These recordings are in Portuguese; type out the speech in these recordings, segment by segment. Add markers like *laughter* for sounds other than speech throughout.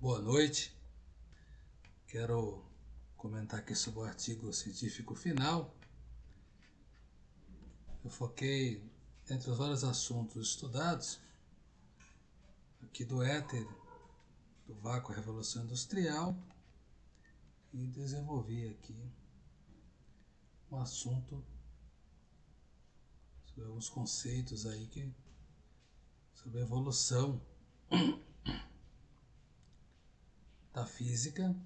Boa noite. Quero comentar aqui sobre o artigo científico final. Eu foquei entre os vários assuntos estudados aqui do éter, do vácuo revolução industrial e desenvolvi aqui um assunto sobre alguns conceitos aí que sobre evolução da física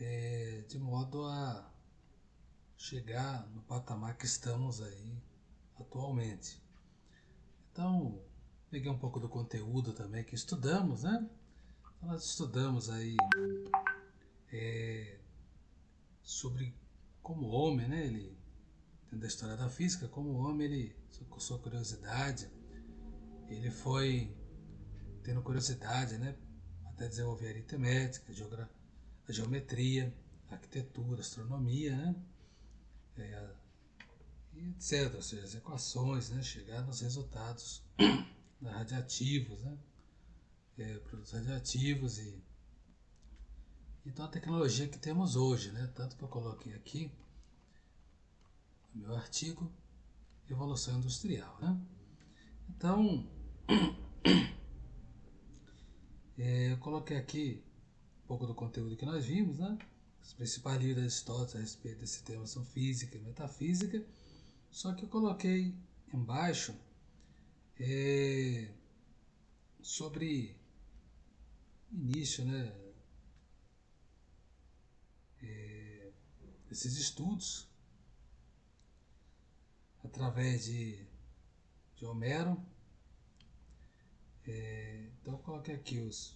é, de modo a chegar no patamar que estamos aí atualmente. Então, peguei um pouco do conteúdo também que estudamos, né? Então, nós estudamos aí é, sobre como o homem, né? Ele, dentro da história da física, como o homem, ele, com sua curiosidade, ele foi tendo curiosidade, né? Até desenvolver a aritmética, a geometria, a arquitetura, a astronomia, né? É, etc. Ou seja, as equações, né? Chegar nos resultados *coughs* radiativos, né? É, produtos radiativos e então a tecnologia que temos hoje, né? Tanto que eu coloquei aqui no meu artigo Evolução Industrial, né? Então, é, eu coloquei aqui um pouco do conteúdo que nós vimos, né? Os principais livros da Aristóteles a respeito desse tema são física e metafísica, só que eu coloquei embaixo é, sobre início, né? É, esses estudos através de, de Homero é, então coloquei aqui os,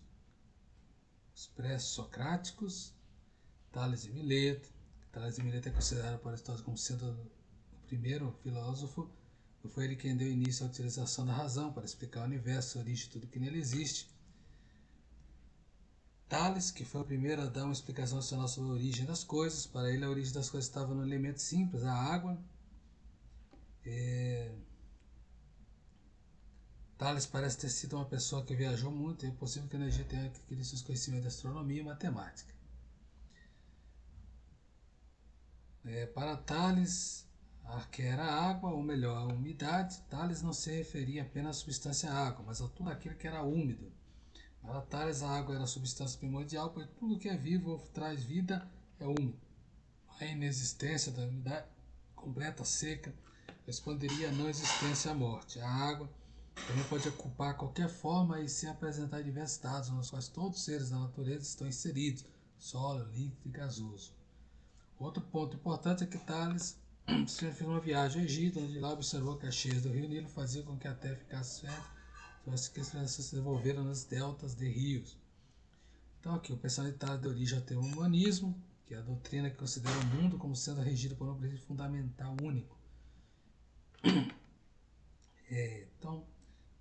os pré-socráticos, Tales de Mileto. Tales de Mileto é considerado por Aristóteles como sendo o primeiro filósofo, foi ele quem deu início à utilização da razão para explicar o universo, a origem tudo que nele existe. Tales, que foi o primeiro a dar uma explicação racional sobre a origem das coisas, para ele a origem das coisas estava no elemento simples, a água. É... Tales parece ter sido uma pessoa que viajou muito e é possível que a energia tenha adquirido seus conhecimentos de astronomia e matemática. É, para Tales, a que era água, ou melhor, a umidade, Tales não se referia apenas à substância água, mas a tudo aquilo que era úmido. Para Tales, a água era a substância primordial, pois tudo que é vivo ou traz vida é úmido. A inexistência da umidade completa, seca, responderia à não existência à morte. A água também pode ocupar qualquer forma e se apresentar diversos estados, nos quais todos os seres da natureza estão inseridos, sólido, líquido e gasoso. Outro ponto importante é que Tales *clears throat* fez uma viagem ao Egito, onde lá observou que as cheias do rio Nilo faziam com que a terra ficasse fértil, então as que se desenvolveram nas deltas de rios. Então aqui, o pensamento de Tales deu origem ao termo humanismo, que é a doutrina que considera o mundo como sendo regido por um princípio fundamental único. *clears throat* É, então,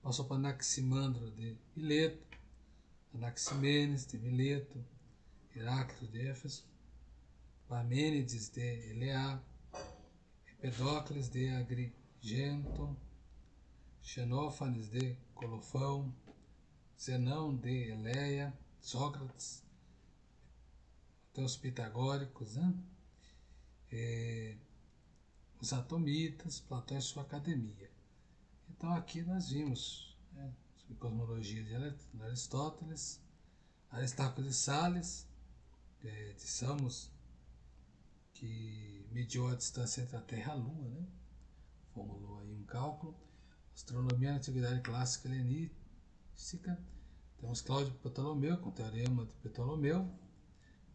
passou para Anaximandro de Mileto, Anaximenes de Mileto, Heráclito de Éfeso, Parmênides de Eleá, Empedócles de Agrigento, Xenófanes de Colofão, Zenão de Eleia, Sócrates, até os pitagóricos, né? É, os atomitas, Platão e sua academia. Então aqui nós vimos né, sobre cosmologia de Aristóteles, Aristarco de Sales, é, de Samos, que mediu a distância entre a Terra e a Lua, né? formulou aí um cálculo, astronomia na antiguidade clássica helenística, temos Cláudio Ptolomeu com o teorema de Ptolomeu,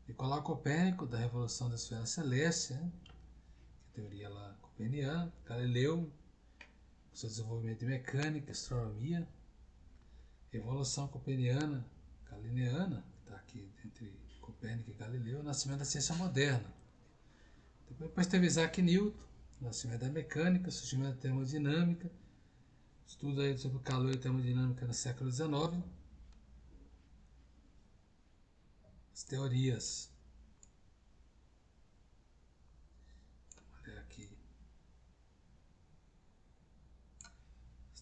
Nicolau Copérnico da revolução da esfera celeste, né? que é a teoria lá copeniana, Galileu seu desenvolvimento de mecânica, astronomia, evolução copeniana, galileana, que está aqui entre Copérnico e Galileu, o nascimento da ciência moderna. Depois teve Isaac Newton, nascimento da mecânica, surgimento da termodinâmica, estudo aí sobre calor e termodinâmica no século XIX, as teorias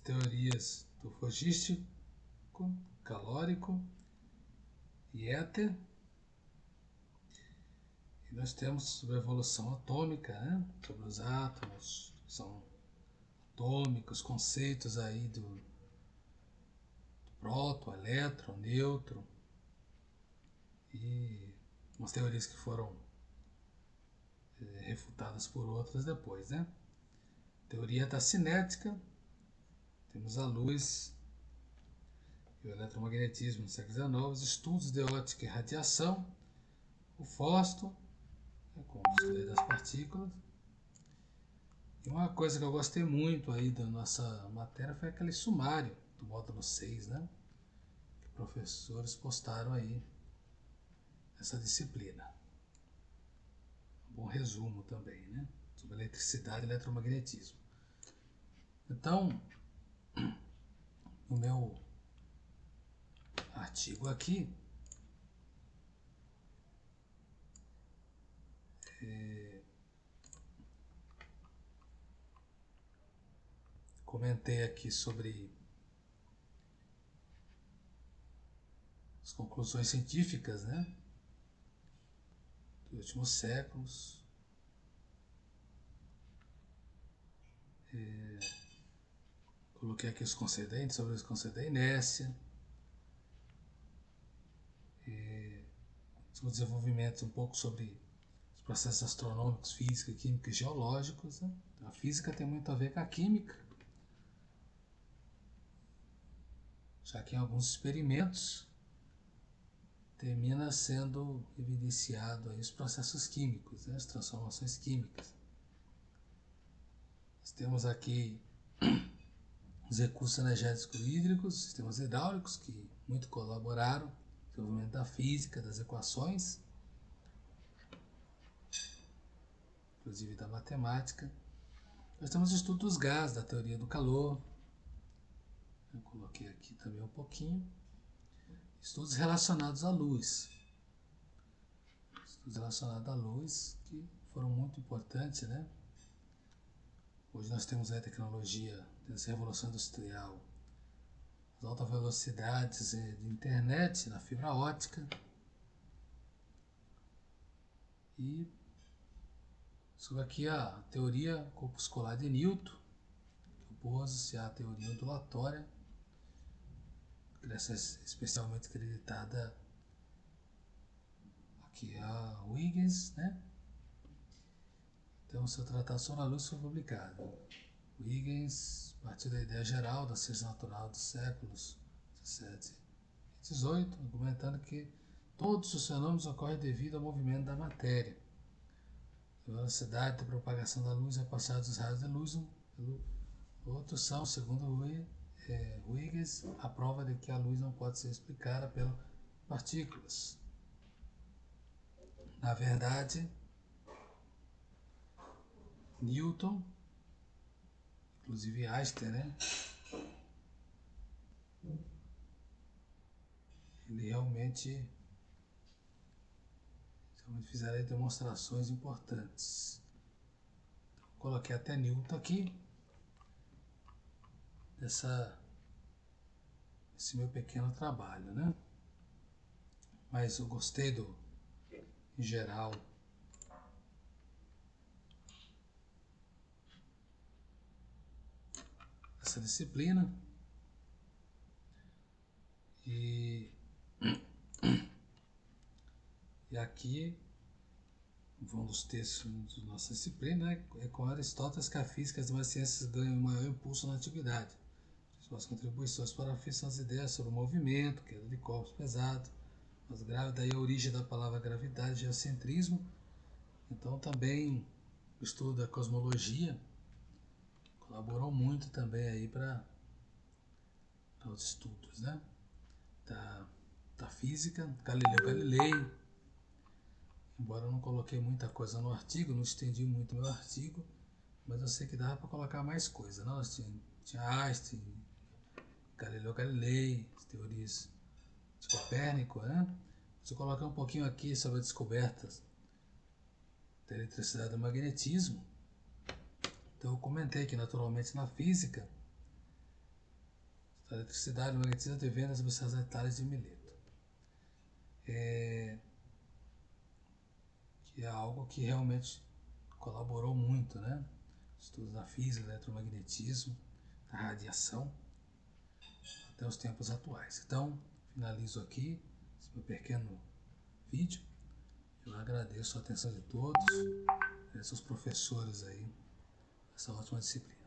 teorias do logístico, calórico e éter. E nós temos sobre a evolução atômica, né? sobre os átomos, são atômicos, conceitos aí do, do próton, elétron, nêutron e umas teorias que foram é, refutadas por outras depois, né? Teoria da cinética, temos a luz e o eletromagnetismo no século XIX, estudos de ótica e radiação, o fósforo, né, com o estudo das partículas. E uma coisa que eu gostei muito aí da nossa matéria foi aquele sumário do módulo 6, né? Que professores postaram aí essa disciplina. Um bom resumo também, né? Sobre eletricidade e eletromagnetismo. Então, no meu artigo aqui, é, comentei aqui sobre as conclusões científicas, né? Dos últimos séculos. É, Coloquei aqui os concedentes, sobre os da inércia. E o desenvolvimento um pouco sobre os processos astronômicos, física, química e geológicos. Né? A física tem muito a ver com a química. Já que em alguns experimentos termina sendo evidenciado aí os processos químicos, né? as transformações químicas. Nós temos aqui os recursos energéticos hídricos, sistemas hidráulicos, que muito colaboraram no desenvolvimento da física, das equações, inclusive da matemática. Nós temos o estudo dos gases, da teoria do calor. Eu coloquei aqui também um pouquinho. Estudos relacionados à luz. Estudos relacionados à luz que foram muito importantes, né? Hoje nós temos a tecnologia dessa revolução industrial, as altas velocidades de internet, na fibra ótica. E sobre aqui a teoria corpuscular de Newton, que opôs-se à teoria ondulatória, essa é especialmente acreditada aqui a Huygens, né? Então, seu tratado sobre a luz foi publicado. Huygens partiu da ideia geral da ciência natural dos séculos XVII e XVIII, argumentando que todos os fenômenos ocorrem devido ao movimento da matéria. A velocidade da propagação da luz é passada dos raios de luz pelo outro são, segundo é, Huygens, a prova de que a luz não pode ser explicada pelas partículas. Na verdade, Newton, inclusive Einstein, né? Ele realmente, realmente fizeram demonstrações importantes. Então, coloquei até Newton aqui, dessa, esse meu pequeno trabalho, né? Mas eu gostei do, em geral, essa disciplina. E, e aqui, um dos textos da nossa disciplina, né, é com Aristóteles que a física e as demais ciências ganham maior impulso na antiguidade. Suas contribuições para a física são as ideias sobre o movimento, queda de corpos pesados, mas grave, daí a origem da palavra gravidade, geocentrismo. Então também o estudo da cosmologia colaborou muito também aí para os estudos, né? Da, da física, Galileu Galilei. Embora eu não coloquei muita coisa no artigo, não estendi muito meu artigo, mas eu sei que dava para colocar mais coisa, não? Tinha, tinha Einstein, Galileu Galilei, as teorias de Copérnico, né? Se eu colocar um pouquinho aqui sobre as descobertas da eletricidade e do magnetismo, então eu comentei que naturalmente na física da eletricidade, magnetismo, de vendas e detalhes de Mileto. É, que é algo que realmente colaborou muito, né? Estudos da física, eletromagnetismo, da radiação, até os tempos atuais. Então, finalizo aqui esse meu pequeno vídeo. Eu agradeço a atenção de todos, agradeço aos professores aí, essa ótima disciplina.